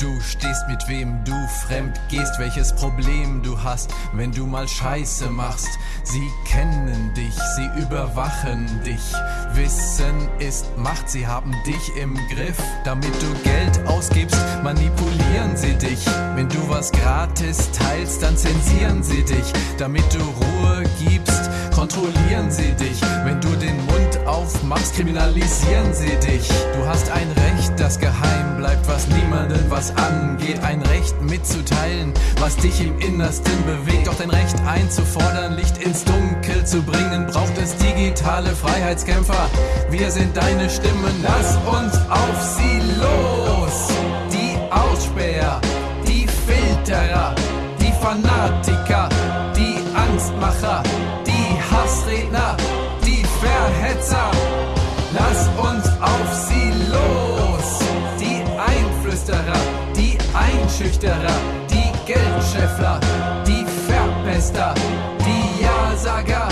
du stehst, mit wem du fremd gehst, welches Problem du hast, wenn du mal Scheiße machst. Sie kennen dich, sie überwachen dich. Wissen ist Macht, sie haben dich im Griff. Damit du Geld ausgibst, manipulieren sie dich. Wenn du was gratis teilst, dann zensieren sie dich. Damit du Ruhe gibst, kontrollieren sie dich. Aufmachst, kriminalisieren sie dich. Du hast ein Recht, das geheim bleibt, was niemanden was angeht. Ein Recht mitzuteilen, was dich im Innersten bewegt. Doch dein Recht einzufordern, Licht ins Dunkel zu bringen, braucht es digitale Freiheitskämpfer. Wir sind deine Stimmen, lass uns auf sie los. Die Ausspäher, die Filterer, die Fanatiker, die Angstmacher, die Hassredner, die Verhetzer. Einschüchterer, die Geldscheffler, die Verpester, die Ja-Sager,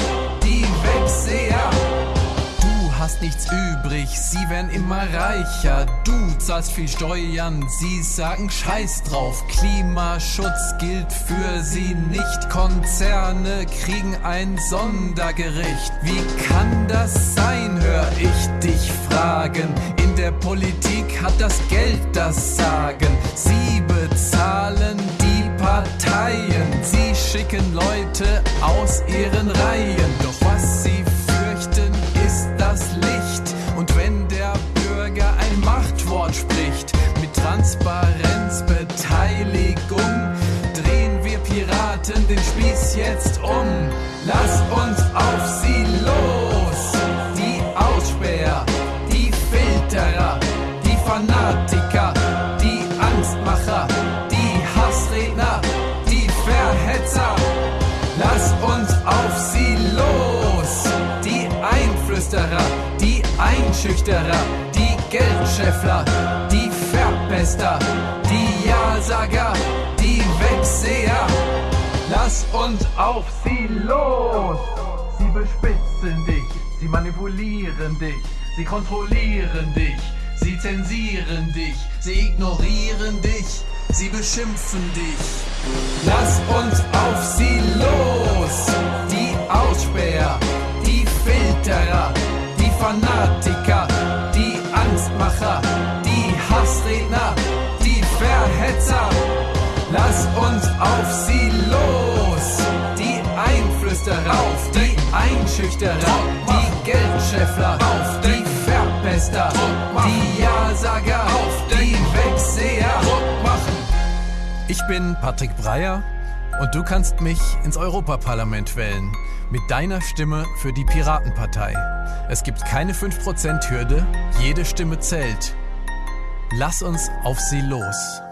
hast nichts übrig, sie werden immer reicher. Du zahlst viel Steuern, sie sagen Scheiß drauf. Klimaschutz gilt für sie nicht. Konzerne kriegen ein Sondergericht. Wie kann das sein, hör ich dich fragen. In der Politik hat das Geld das Sagen. Sie bezahlen die Parteien. Sie schicken Leute aus ihren Reihen. Doch was sie Transparenz, Beteiligung, drehen wir Piraten den Spieß jetzt um. Lass uns auf sie los. Die Ausspäher, die Filterer, die Fanatiker, Einflüsterer, die Einschüchterer, die Geldscheffler, die Verpester, die Ja-Sager, die Wegseher. Lass uns auf sie los. Sie bespitzen dich, sie manipulieren dich, sie kontrollieren dich, sie zensieren dich, sie ignorieren dich, sie beschimpfen dich. Lass uns auf sie los. Hassredner, die Verhetzer. Lass uns auf sie los. Die Einflüsterer, auf die Einschüchterer, die Geldscheffler, auf die Verpester, die Ja-Sager, auf die Wegseher. Ich bin Patrick Breyer und du kannst mich ins Europaparlament wählen. Mit deiner Stimme für die Piratenpartei. Es gibt keine 5%-Hürde, jede Stimme zählt. Lass uns auf sie los.